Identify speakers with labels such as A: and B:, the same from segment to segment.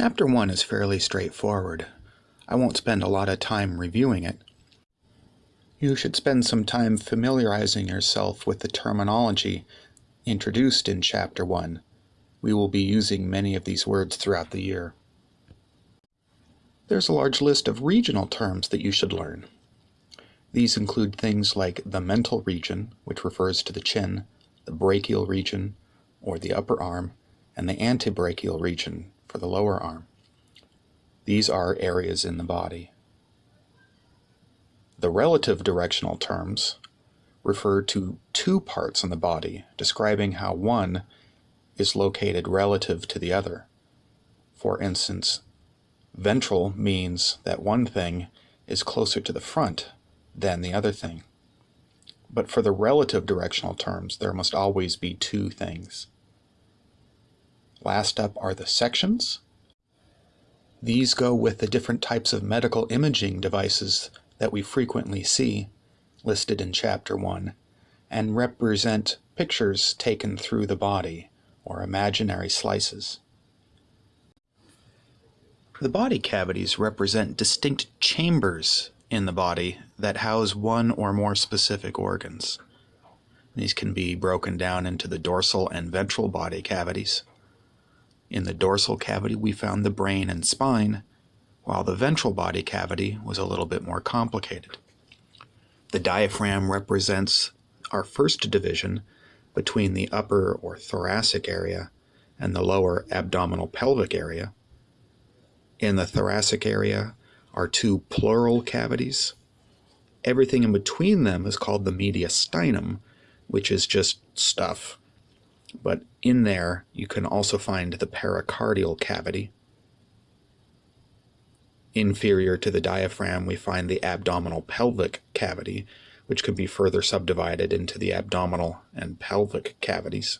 A: Chapter 1 is fairly straightforward. I won't spend a lot of time reviewing it. You should spend some time familiarizing yourself with the terminology introduced in Chapter 1. We will be using many of these words throughout the year. There's a large list of regional terms that you should learn. These include things like the mental region, which refers to the chin, the brachial region, or the upper arm, and the antebrachial region for the lower arm. These are areas in the body. The relative directional terms refer to two parts in the body, describing how one is located relative to the other. For instance, ventral means that one thing is closer to the front than the other thing. But for the relative directional terms, there must always be two things. Last up are the sections. These go with the different types of medical imaging devices that we frequently see listed in Chapter 1 and represent pictures taken through the body or imaginary slices. The body cavities represent distinct chambers in the body that house one or more specific organs. These can be broken down into the dorsal and ventral body cavities. In the dorsal cavity, we found the brain and spine, while the ventral body cavity was a little bit more complicated. The diaphragm represents our first division between the upper or thoracic area and the lower abdominal pelvic area. In the thoracic area are two pleural cavities. Everything in between them is called the mediastinum, which is just stuff but in there you can also find the pericardial cavity. Inferior to the diaphragm, we find the abdominal pelvic cavity, which can be further subdivided into the abdominal and pelvic cavities.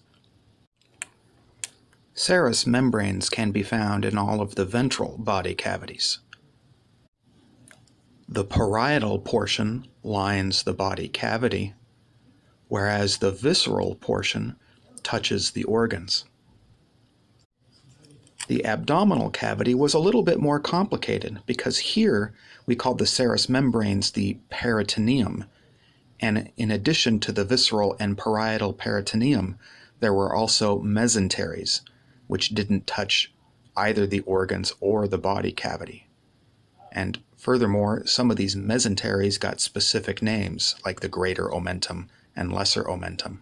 A: Serous membranes can be found in all of the ventral body cavities. The parietal portion lines the body cavity, whereas the visceral portion touches the organs. The abdominal cavity was a little bit more complicated because here we called the serous membranes the peritoneum. And in addition to the visceral and parietal peritoneum, there were also mesenteries, which didn't touch either the organs or the body cavity. And furthermore, some of these mesenteries got specific names, like the greater omentum and lesser omentum.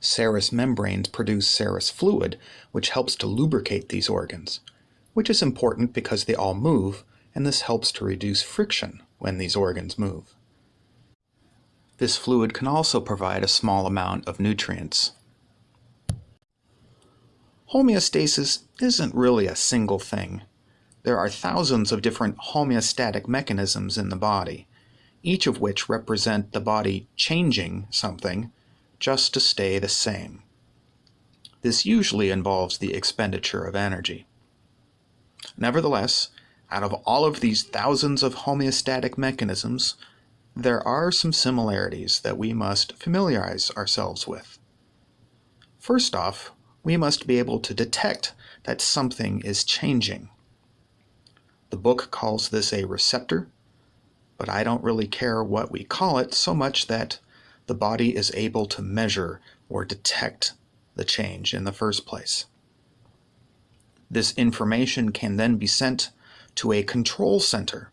A: Serous membranes produce serous fluid, which helps to lubricate these organs, which is important because they all move, and this helps to reduce friction when these organs move. This fluid can also provide a small amount of nutrients. Homeostasis isn't really a single thing. There are thousands of different homeostatic mechanisms in the body, each of which represent the body changing something just to stay the same. This usually involves the expenditure of energy. Nevertheless, out of all of these thousands of homeostatic mechanisms, there are some similarities that we must familiarize ourselves with. First off, we must be able to detect that something is changing. The book calls this a receptor, but I don't really care what we call it so much that the body is able to measure or detect the change in the first place. This information can then be sent to a control center.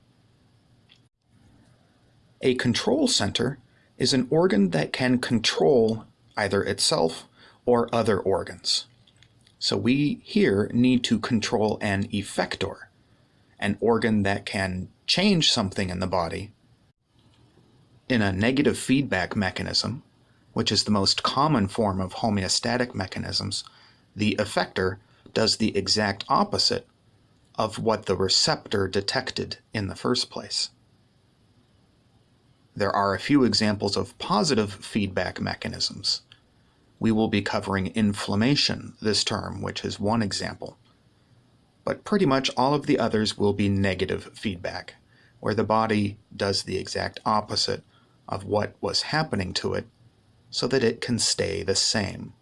A: A control center is an organ that can control either itself or other organs. So we here need to control an effector, an organ that can change something in the body in a negative feedback mechanism, which is the most common form of homeostatic mechanisms, the effector does the exact opposite of what the receptor detected in the first place. There are a few examples of positive feedback mechanisms. We will be covering inflammation this term, which is one example. But pretty much all of the others will be negative feedback, where the body does the exact opposite of what was happening to it so that it can stay the same.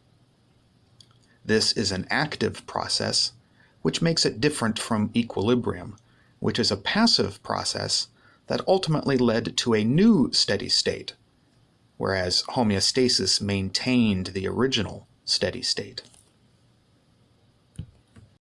A: This is an active process, which makes it different from equilibrium, which is a passive process that ultimately led to a new steady state, whereas homeostasis maintained the original steady state.